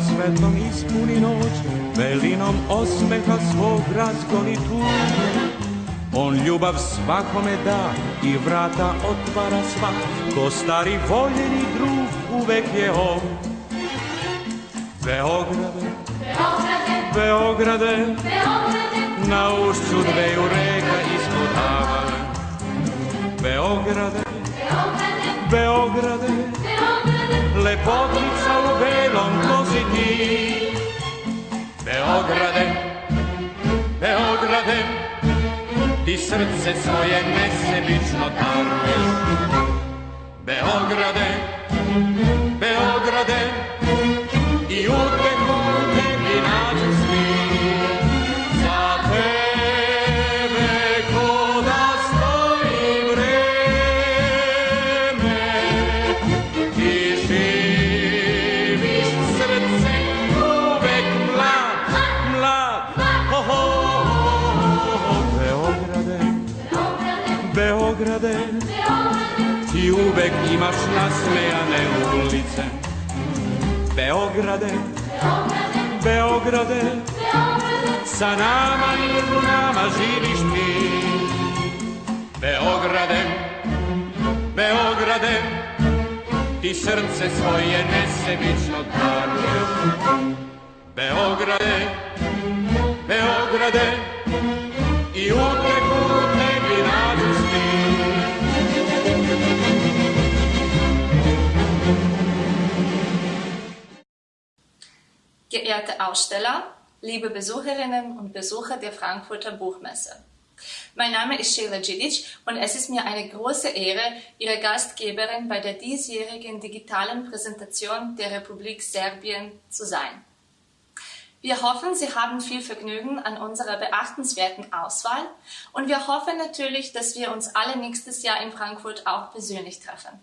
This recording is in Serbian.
svetlom ispuni noć, velinom osmeha svog razgoni tugu. On ljubav svakome da i vrata otvara sva, ko stari voljeni drug uvek je on. Beograde, Beograde, Beograde, Beograde, na ušću dveju reka ispod Beograde, Beograde, Beograde, lepotica u belom kozi ti. Beograde, Beograde, ti srce svoje nesebično daruješ. Beograde, Beograde, Beograde, ti uvek imaš nasmejane ulice. Beograde, Beograde, sa nama i u nama živiš ti. Beograde, Beograde, ti srce svoje nesebično daruješ. Beograde, Beograde, i uteku Geehrte Aussteller, liebe Besucherinnen und Besucher der Frankfurter Buchmesse. Mein Name ist Sheila Djidic und es ist mir eine große Ehre, Ihre Gastgeberin bei der diesjährigen digitalen Präsentation der Republik Serbien zu sein. Wir hoffen, Sie haben viel Vergnügen an unserer beachtenswerten Auswahl und wir hoffen natürlich, dass wir uns alle nächstes Jahr in Frankfurt auch persönlich treffen.